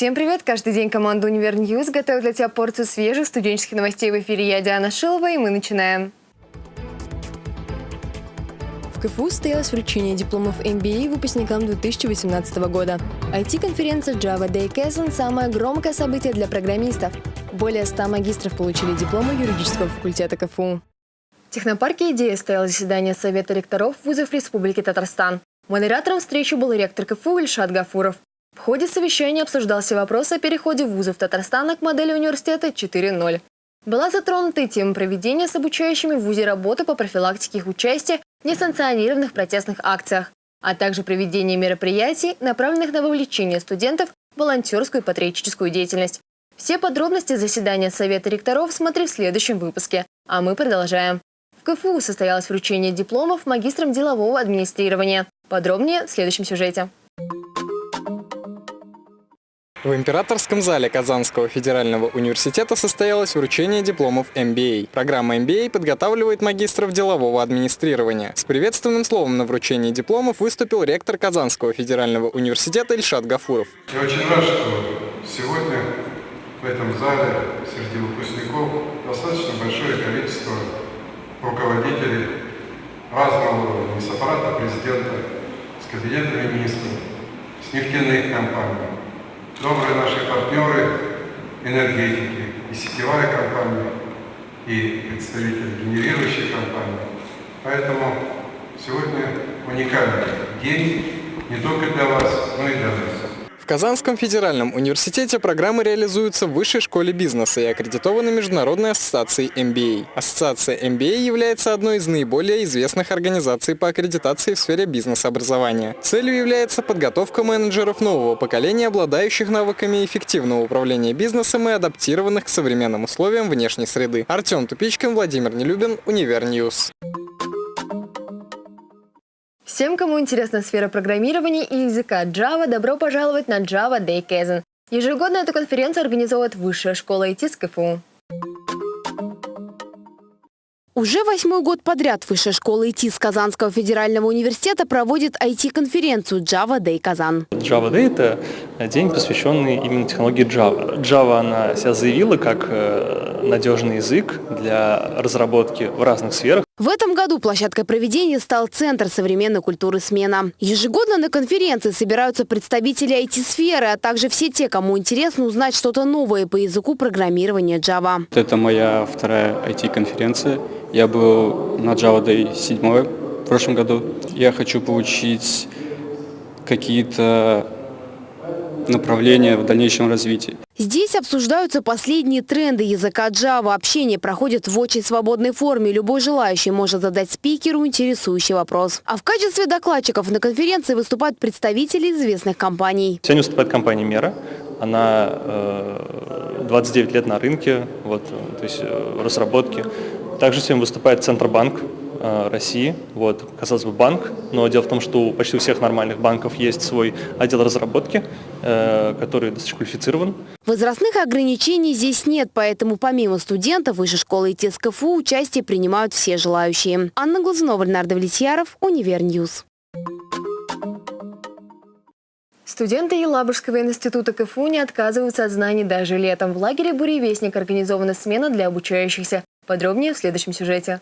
Всем привет! Каждый день команда «Univer News» готовит для тебя порцию свежих студенческих новостей в эфире. Я Диана Шилова, и мы начинаем. В КФУ состоялось вручение дипломов MBA выпускникам 2018 года. IT-конференция Java Day Kazan – самое громкое событие для программистов. Более 100 магистров получили дипломы юридического факультета КФУ. В технопарке «Идея» стояло заседание Совета ректоров вузов Республики Татарстан. Модератором встречи был ректор КФУ Ильшат Гафуров. В ходе совещания обсуждался вопрос о переходе вузов Татарстана к модели университета 4.0. Была затронута и тема проведения с обучающими в ВУЗе работы по профилактике их участия в несанкционированных протестных акциях, а также проведение мероприятий, направленных на вовлечение студентов в волонтерскую и патриотическую деятельность. Все подробности заседания Совета ректоров смотри в следующем выпуске, а мы продолжаем. В КФУ состоялось вручение дипломов магистрам делового администрирования. Подробнее в следующем сюжете. В императорском зале Казанского федерального университета состоялось вручение дипломов MBA. Программа MBA подготавливает магистров делового администрирования. С приветственным словом на вручении дипломов выступил ректор Казанского федерального университета Ильшат Гафуров. Я очень рад, что сегодня в этом зале среди выпускников достаточно большое количество руководителей разного уровня, с аппарата президента, с кабинета министров, с нефтяных компаний, добрые наши партнеры энергетики, и сетевая компания, и представители генерирующей компании. Поэтому сегодня уникальный день не только для вас, но и для нас. Казанском федеральном университете программы реализуются в Высшей школе бизнеса и аккредитованы Международной ассоциацией MBA. Ассоциация MBA является одной из наиболее известных организаций по аккредитации в сфере бизнес-образования. Целью является подготовка менеджеров нового поколения, обладающих навыками эффективного управления бизнесом и адаптированных к современным условиям внешней среды. Артем Тупичкин, Владимир Нелюбин, Univer News. Всем, кому интересна сфера программирования и языка Java, добро пожаловать на Java Day Kaizen. Ежегодно эту конференцию организовывает Высшая школа IT с КФУ. Уже восьмой год подряд Высшая школа IT с Казанского федерального университета проводит IT-конференцию Java Day Казан. Java Day – это день, посвященный именно технологии Java. Java она себя заявила как э, надежный язык для разработки в разных сферах. В этом году площадкой проведения стал Центр современной культуры «Смена». Ежегодно на конференции собираются представители IT-сферы, а также все те, кому интересно узнать что-то новое по языку программирования Java. Это моя вторая IT-конференция. Я был на Java Day 7 в прошлом году. Я хочу получить какие-то направления в дальнейшем развитии. Здесь обсуждаются последние тренды языка Java. Общение проходит в очень свободной форме. Любой желающий может задать спикеру интересующий вопрос. А в качестве докладчиков на конференции выступают представители известных компаний. Сегодня выступает компания «Мера». Она э, 29 лет на рынке, вот, то есть э, разработки. Также сегодня выступает Центробанк, Э, России. Вот, казалось бы, банк, но дело в том, что у почти у всех нормальных банков есть свой отдел разработки, э, который достаточно квалифицирован. Возрастных ограничений здесь нет, поэтому помимо студентов Высшей школы ИТИС КФУ участие принимают все желающие. Анна Глазунова, Ленар Давлетьяров, Univer News. Студенты Елабужского института КФУ не отказываются от знаний даже летом. В лагере «Буревестник» организована смена для обучающихся. Подробнее в следующем сюжете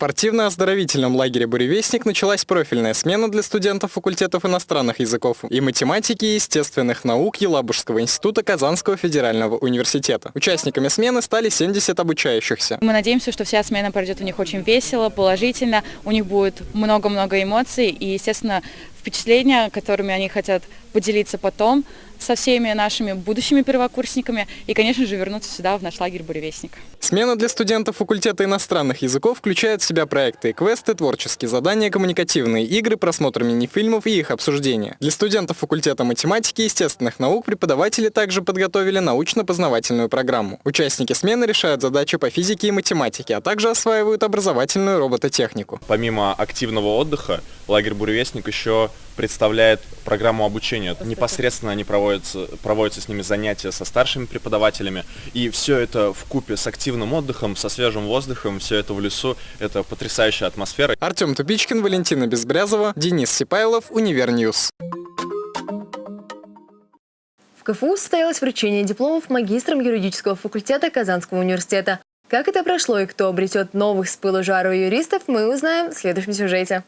спортивно-оздоровительном лагере «Буревестник» началась профильная смена для студентов факультетов иностранных языков и математики и естественных наук Елабужского института Казанского федерального университета. Участниками смены стали 70 обучающихся. Мы надеемся, что вся смена пройдет у них очень весело, положительно, у них будет много-много эмоций и, естественно, впечатления, которыми они хотят поделиться потом со всеми нашими будущими первокурсниками и, конечно же, вернуться сюда, в наш лагерь «Буревестник». Смена для студентов факультета иностранных языков включает в себя проекты, квесты, творческие задания, коммуникативные игры, просмотр мини-фильмов и их обсуждения. Для студентов факультета математики и естественных наук преподаватели также подготовили научно-познавательную программу. Участники смены решают задачи по физике и математике, а также осваивают образовательную робототехнику. Помимо активного отдыха, лагерь «Буревестник» еще представляет программу обучения. Непосредственно они проводятся, проводятся с ними занятия со старшими преподавателями. И все это вкупе с активным отдыхом, со свежим воздухом, все это в лесу. Это потрясающая атмосфера. Артем Тупичкин, Валентина Безбрязова, Денис Сипайлов, Univer News. В КФУ состоялось вручение дипломов магистрам юридического факультета Казанского университета. Как это прошло и кто обретет новых с пылу жару юристов, мы узнаем в следующем сюжете.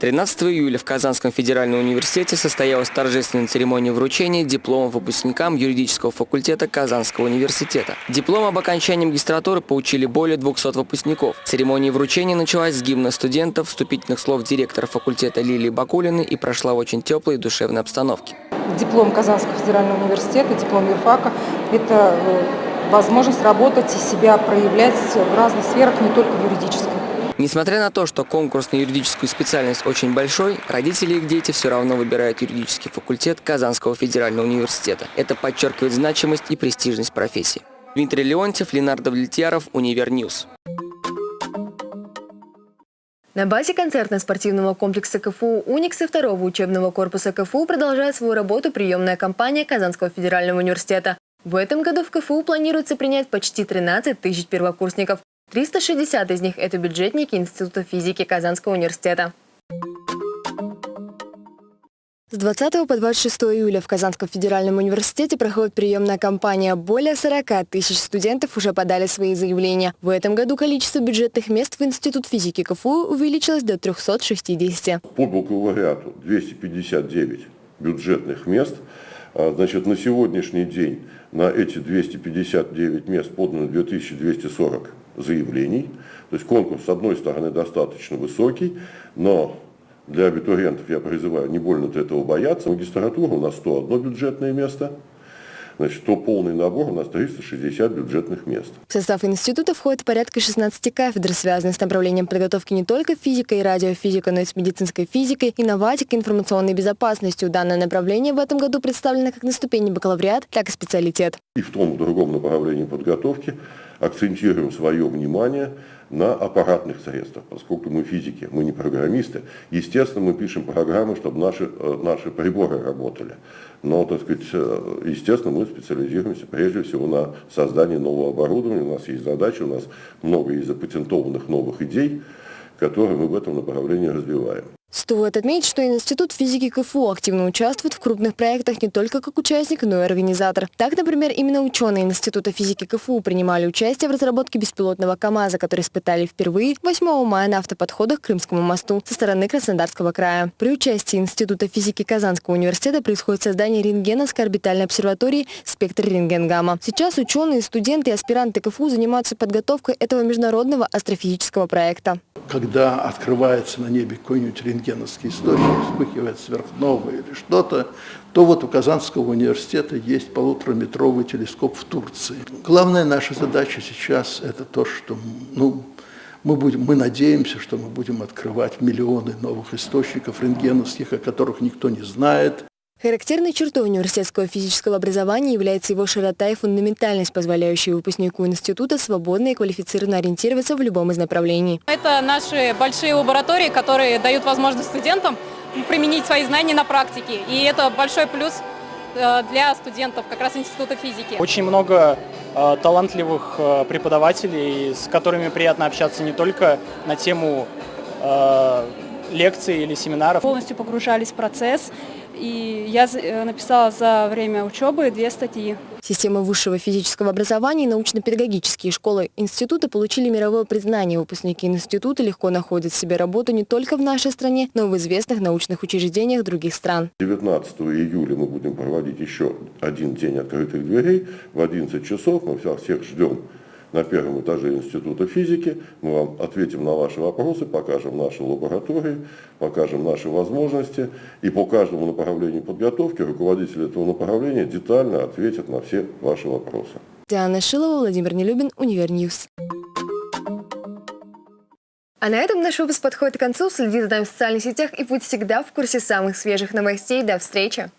13 июля в Казанском федеральном университете состоялась торжественная церемония вручения дипломов выпускникам юридического факультета Казанского университета. Диплом об окончании магистратуры получили более 200 выпускников. Церемония вручения началась с гимна студентов, вступительных слов директора факультета Лилии Бакулиной и прошла в очень теплой и душевной обстановке. Диплом Казанского федерального университета, диплом юрфака – это э, возможность работать и себя проявлять в разных сферах, не только в юридической. Несмотря на то, что конкурс на юридическую специальность очень большой, родители их дети все равно выбирают юридический факультет Казанского федерального университета. Это подчеркивает значимость и престижность профессии. Дмитрий Леонтьев, Ленар Давлетьяров, Univer News. На базе концертно-спортивного комплекса КФУ «Уникс» и второго учебного корпуса КФУ продолжает свою работу приемная кампания Казанского федерального университета. В этом году в КФУ планируется принять почти 13 тысяч первокурсников. 360 из них – это бюджетники Института физики Казанского университета. С 20 по 26 июля в Казанском федеральном университете проходит приемная кампания. Более 40 тысяч студентов уже подали свои заявления. В этом году количество бюджетных мест в Институт физики КФУ увеличилось до 360. По бакалавриату 259 бюджетных мест. А, значит, на сегодняшний день на эти 259 мест подано 2240 заявлений. То есть конкурс, с одной стороны, достаточно высокий, но для абитуриентов я призываю не больно-то этого бояться. Магистратура у нас 101 бюджетное место – Значит, то полный набор у нас 360 бюджетных мест. В состав института входит порядка 16 кафедр, связанных с направлением подготовки не только физикой и радиофизикой, но и с медицинской физикой, инноватикой, информационной безопасностью. Данное направление в этом году представлено как на ступени бакалавриат, так и специалитет. И в том и в другом направлении подготовки акцентируем свое внимание на аппаратных средствах, поскольку мы физики, мы не программисты. Естественно, мы пишем программы, чтобы наши, э, наши приборы работали. Но, так сказать, э, естественно, мы специализируемся прежде всего на создании нового оборудования. У нас есть задача, у нас много из запатентованных новых идей, которые мы в этом направлении развиваем. Стоит отметить, что Институт физики КФУ активно участвует в крупных проектах не только как участник, но и организатор. Так, например, именно ученые Института физики КФУ принимали участие в разработке беспилотного КАМАЗа, который испытали впервые 8 мая на автоподходах к Крымскому мосту со стороны Краснодарского края. При участии Института физики Казанского университета происходит создание рентгеновской орбитальной обсерватории «Спектр рентген-гамма». Сейчас ученые, студенты и аспиранты КФУ занимаются подготовкой этого международного астрофизического проекта. Когда открывается на небе какой-нибудь рентген рентгеновский источник, вспыхивает сверхновая или что-то, то вот у Казанского университета есть полутораметровый телескоп в Турции. Главная наша задача сейчас – это то, что ну, мы, будем, мы надеемся, что мы будем открывать миллионы новых источников рентгеновских, о которых никто не знает, Характерной чертой университетского физического образования является его широта и фундаментальность, позволяющая выпускнику института свободно и квалифицированно ориентироваться в любом из направлений. Это наши большие лаборатории, которые дают возможность студентам применить свои знания на практике. И это большой плюс э, для студентов как раз Института физики. Очень много э, талантливых э, преподавателей, с которыми приятно общаться не только на тему э, лекций или семинаров. Полностью погружались в процесс и я э, написала за время учебы две статьи. Система высшего физического образования и научно-педагогические школы института получили мировое признание. Выпускники института легко находят себе работу не только в нашей стране, но и в известных научных учреждениях других стран. 19 июля мы будем проводить еще один день открытых дверей в 11 часов. Мы всех ждем на первом этаже Института физики. Мы вам ответим на ваши вопросы, покажем наши лаборатории, покажем наши возможности. И по каждому направлению подготовки руководитель этого направления детально ответит на все ваши вопросы. Диана Шилова, Владимир Нелюбин, Univer News. А на этом наш выпуск подходит к концу. Следите за нами в социальных сетях и будь всегда в курсе самых свежих новостей. До встречи!